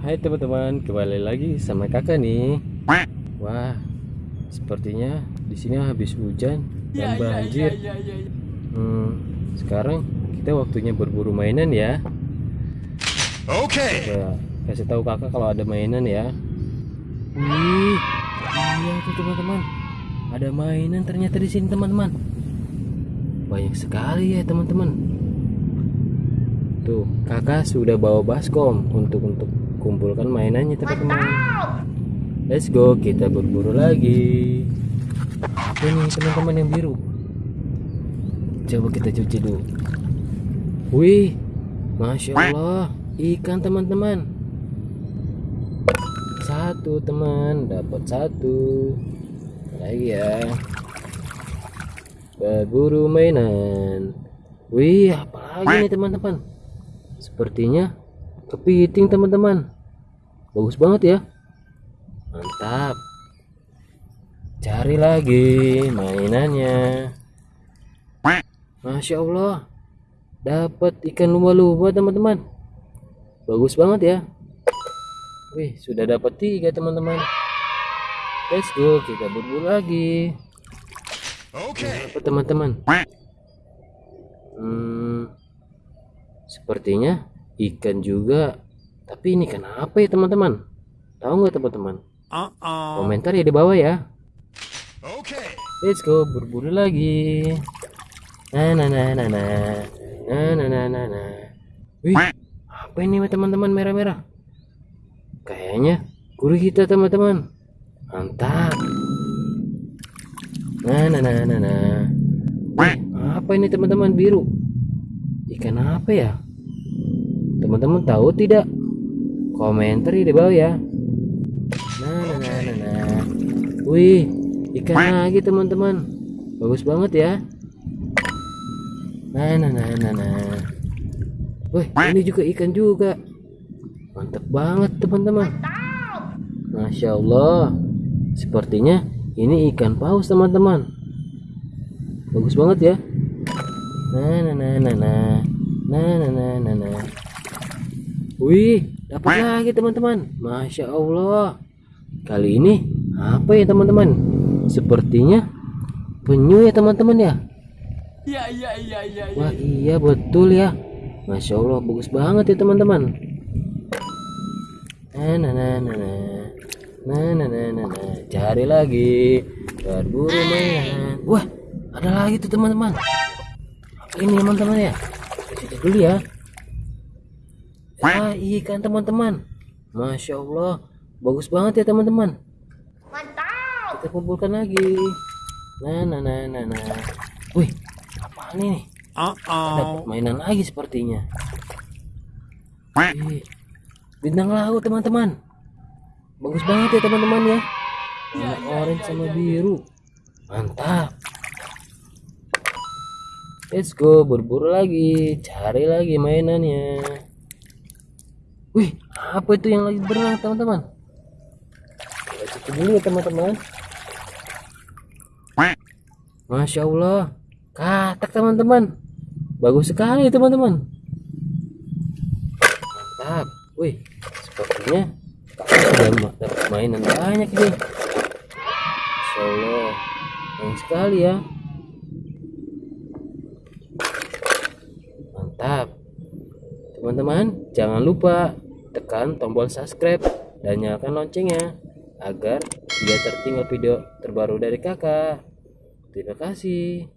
Hai teman-teman, kembali lagi sama kakak nih. Wah, sepertinya di sini habis hujan dan banjir. Hmm, sekarang kita waktunya berburu mainan ya. Okay. Coba kasih tahu kakak kalau ada mainan ya. Wih, iya tuh teman-teman. Ada mainan ternyata di sini teman-teman. Banyak sekali ya teman-teman. Tuh, kakak sudah bawa baskom untuk untuk kumpulkan mainannya teman-teman. Let's go, kita berburu lagi. Nih teman-teman yang biru? Coba kita cuci dulu. Wih, masya Allah, ikan teman-teman. Satu teman, dapat satu. Lagi ya. Berburu mainan. Wih, apa lagi nih teman-teman? Sepertinya kepiting teman-teman. Bagus banget ya. Mantap. Cari lagi mainannya. Masya Allah. Dapat ikan lumba-lumba teman-teman. Bagus banget ya. Wih, sudah dapat tiga teman-teman. Let's go, kita berburu lagi. Okay. Apa teman-teman? Hmm, sepertinya ikan juga. Tapi ini kenapa ya teman-teman? Tahu nggak teman-teman? Uh-oh. Komentar ya di bawah ya. Okay. Let's go berburu lagi. Nah, nah, nah, nah, nah, nah, nah, nah, nah, nah. Wih, apa ini teman-teman merah-merah? Kayaknya guru kita teman-teman. Mantap. Nah, nah, nah, nah, nah. Wih, apa ini teman-teman biru? Ikan apa ya? Teman-teman tahu tidak? Komentar di bawah ya. Nah, nah, nah, nah, nah. Wih, ikan lagi teman-teman. Bagus banget ya. Nah, nah, nah, nah, nah. Wih, ini juga ikan juga. Mantap banget teman-teman. Masya Allah. Sepertinya ini ikan paus teman-teman. Bagus banget ya. Nah, nah, nah, nah, nah. Nah, nah, nah, nah, nah. Wih, dapat lagi teman-teman. Masya Allah. Kali ini apa ya teman-teman? Sepertinya penyu ya teman-teman ya. Iya, iya, iya, iya. Wah iya betul ya. Masya Allah bagus banget ya teman-teman. Nah, nah, nah, nah, nah. Nah, nah, nah, nah, nah. Cari lagi. Berburu mainan. Wah, ada lagi tuh teman-teman. Ini teman-teman ya. Kita dulu ya. Ah, ikan teman-teman. Masya Allah, bagus banget ya teman-teman. Kita kumpulkan lagi. Nah, nah, nah, nah, nah. Wih, apa ini? Uh-oh. Dapat mainan lagi sepertinya. Ih, bintang laut teman-teman. Bagus banget ya teman-teman ya. Warna orange sama biru. Mantap. Let's go berburu lagi, cari lagi mainannya. Wih, apa itu yang lagi berenang teman-teman? Kita dulu ya teman-teman. Masya Allah, katak teman-teman. Bagus sekali teman-teman. Mantap. Wih, sepertinya sudah mainan banyak nih. Masya Allah, banyak sekali ya. Mantap. Teman-teman, jangan lupa tekan tombol subscribe dan nyalakan loncengnya agar tidak tertinggal video terbaru dari kakak. Terima kasih.